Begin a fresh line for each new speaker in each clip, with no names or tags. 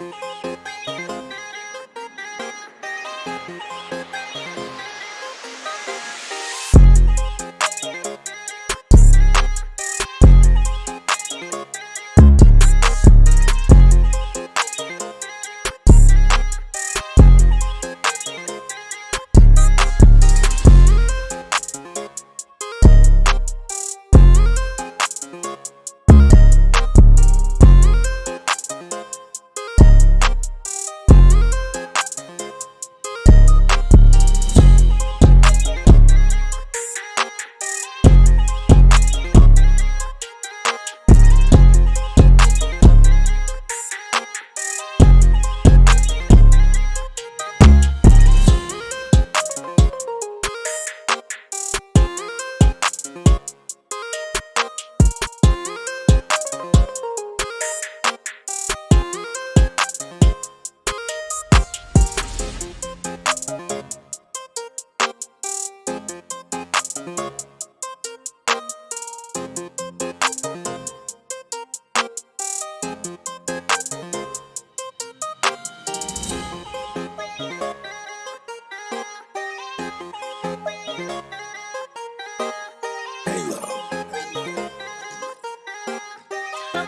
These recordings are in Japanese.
you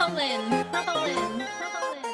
Colin. Colin. Colin.